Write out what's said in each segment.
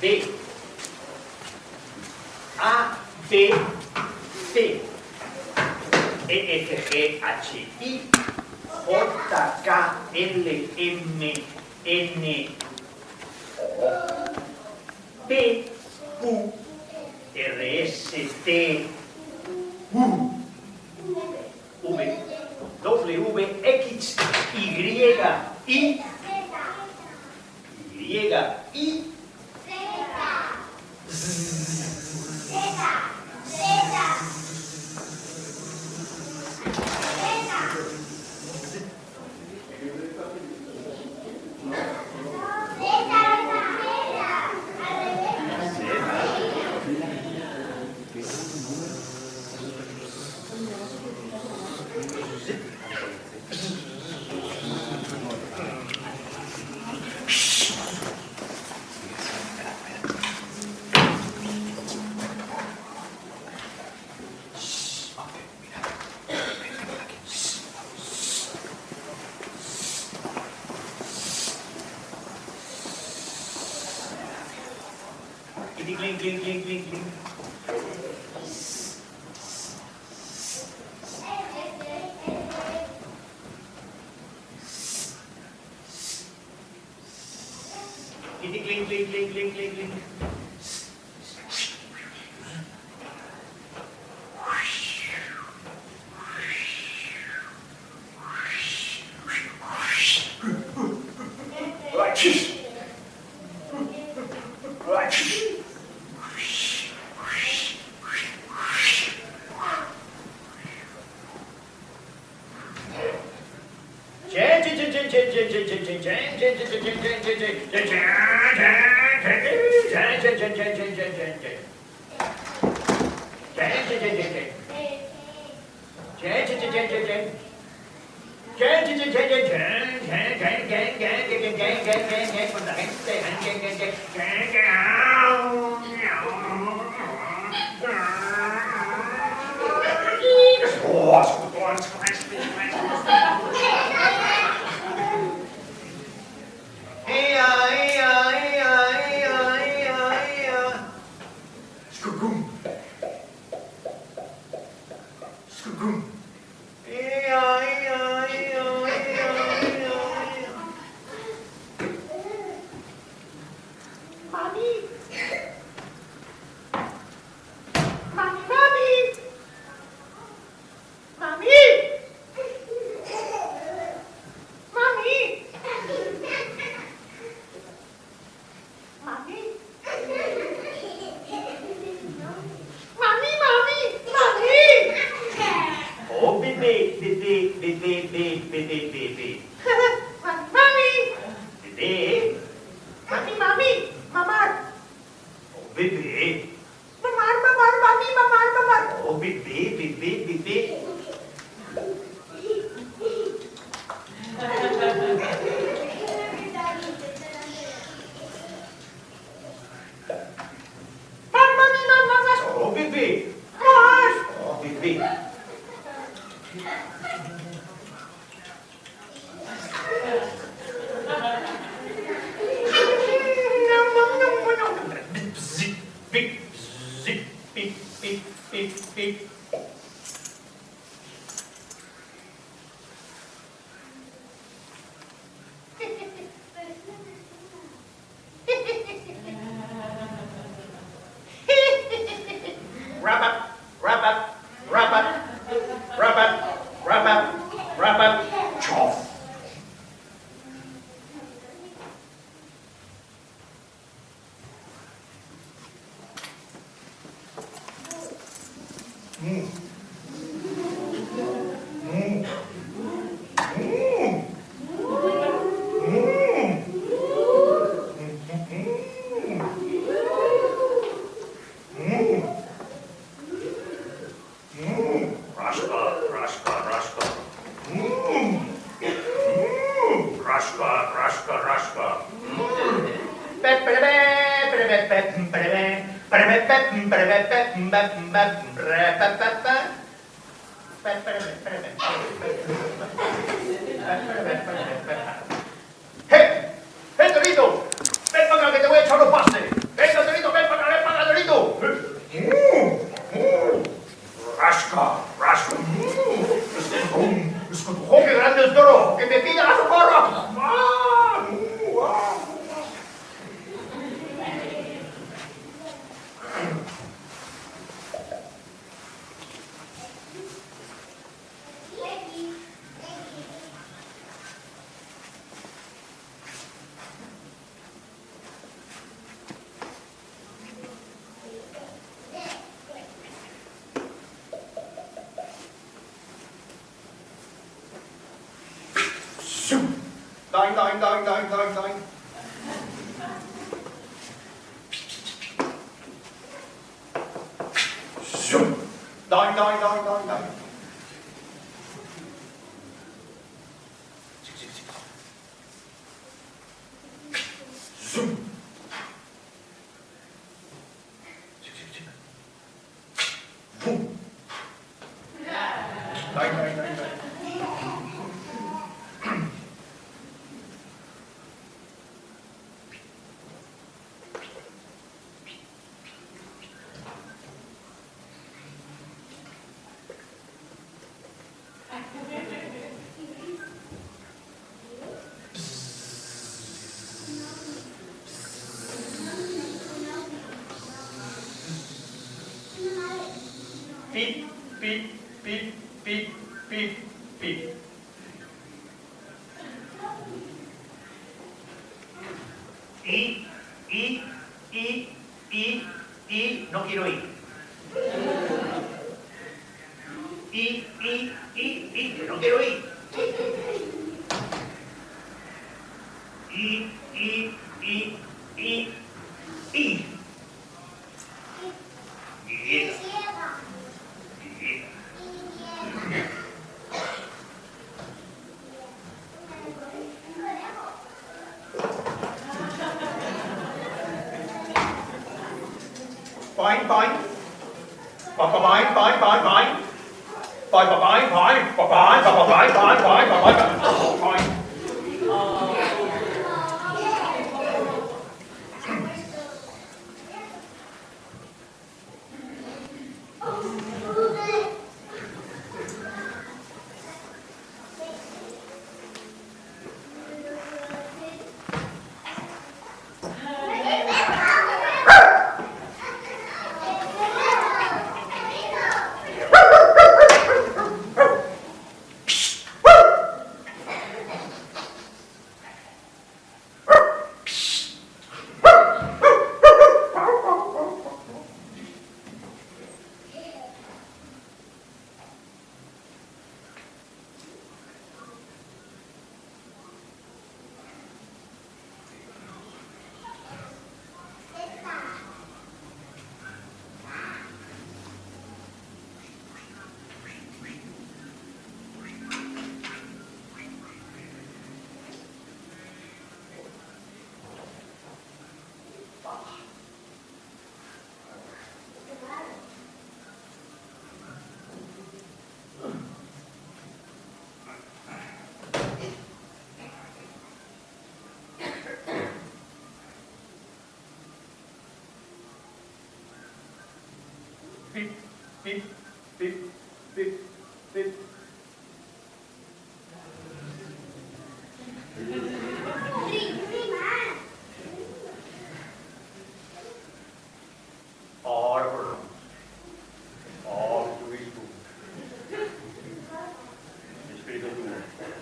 D, A, B, C, E, F, G, H, I, J, K, L, M, N, P, Q, R, S, T, U, V, W, X, Y, I, Y, I, Klik, klik, klik, klik, klik, klik. Oh, it's going to 음. ¡Hey! Torito! ¡Ven para que te voy a echar los ven para ¡Rasca, rasca! ¡Es que ¡Qué grande el toro! ¡Que me pida la socorro! thôi anh thôi anh thôi anh thôi. Anh thôi anh thôi rồi rồi rồi rồi rồi y, y, y, y, no quiero ir. Y, y, y, y, no quiero ir. Y, Fine, fine. Fine, fine, fine, fine. Fine, fine, fine, fine, fine, fine, fine, fine, fine, fine, fine. beep, beep, beep, beep. All to his food. It's.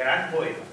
gran poeta.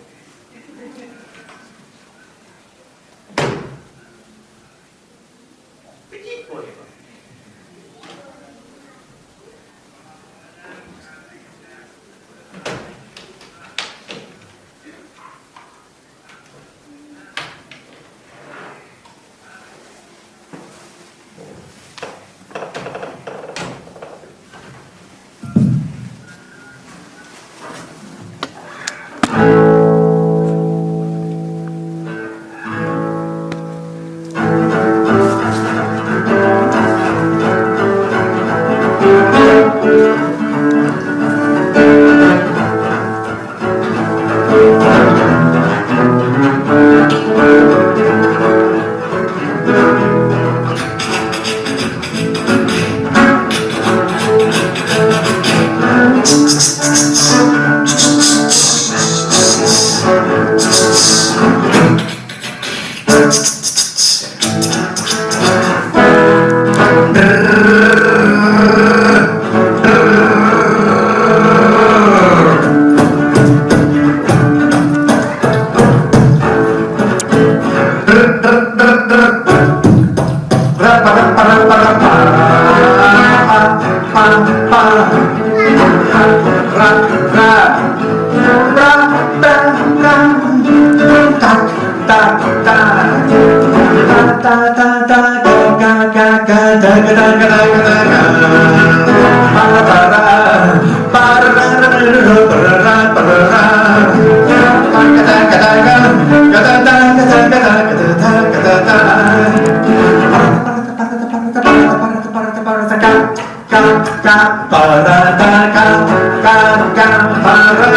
para ta ka ka ka